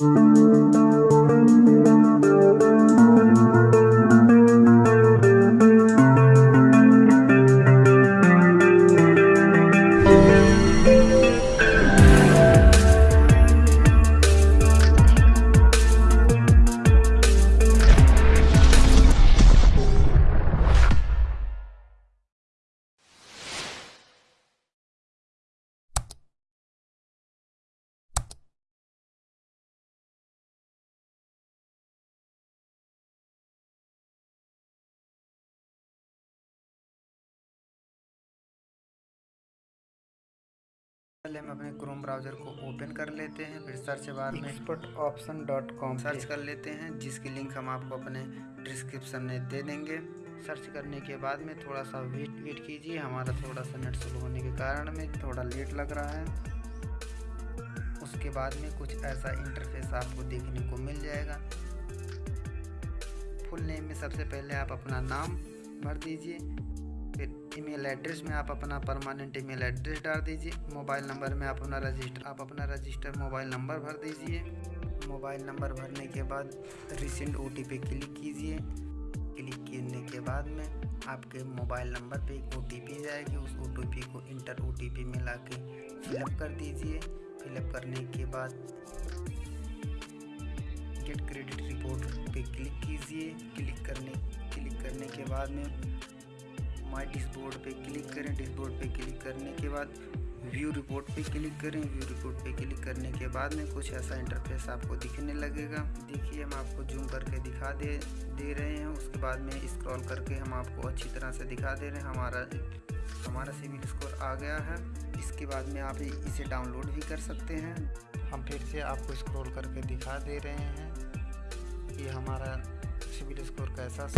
Música पहले हम अपने क्रोम ब्राउज़र को ओपन कर लेते हैं फिर सर्च बार में expert option dot com search कर लेते हैं जिसकी लिंक हम आपको अपने डिस्क्रिप्शन में दे देंगे। सर्च करने के बाद में थोड़ा सा वेट वेट कीजिए। हमारा थोड़ा सा नेट स्लो होने के कारण में थोड़ा लेट लग रहा है। उसके बाद में कुछ ऐसा इंटरफेस आपको देखने को मिल जाएगा। फुल नेम में सबसे पहले आप अपना नाम भर दीजिए। ईमेल एड्रेस में आप अपना परमानेंट ईमेल एड्रेस डाल दीजिए। मोबाइल नंबर में आप अपना रजिस्टर आप अपना रजिस्टर मोबाइल नंबर भर दीजिए। मोबाइल नंबर भरने के बाद रिसेंट ओ क्लिक कीजिए। क्लिक करने के बाद में आपके मोबाइल नंबर पे एक ओटीपी जाएगी। उस ओटीपी को इंटर ओटीपी में ला के फिलअप कर दीजिए। फिलअप करने के बाद गेट क्रेडिट रिपोर्ट पे क्लिक कीजिए। क्लिक करने क्लिक करने के बाद में माई डिस्बोर्ड पे क्लिक करें। डिस्बोर्ड पे क्लिक करने के बाद व्यू रिपोर्ट पे क्लिक करें। व्यू रिपोर्ट पे क्लिक करने के बाद में कुछ ऐसा इंटरफेस आपको दिखने लगेगा। देखिए, हम आपको जूम करके दिखा दे दे रहे हैं। उसके बाद में स्क्रॉल करके हम आपको अच्छी तरह से दिखा दे रहे हैं। हमारा हमारा सिविल स्कोर आ गया है। इसके बाद में आप इसे डाउनलोड भी कर सकते हैं। हम फिर से आपको स्क्रॉल करके दिखा दे रहे हैं कि हमारा सिविल स्कोर कैसा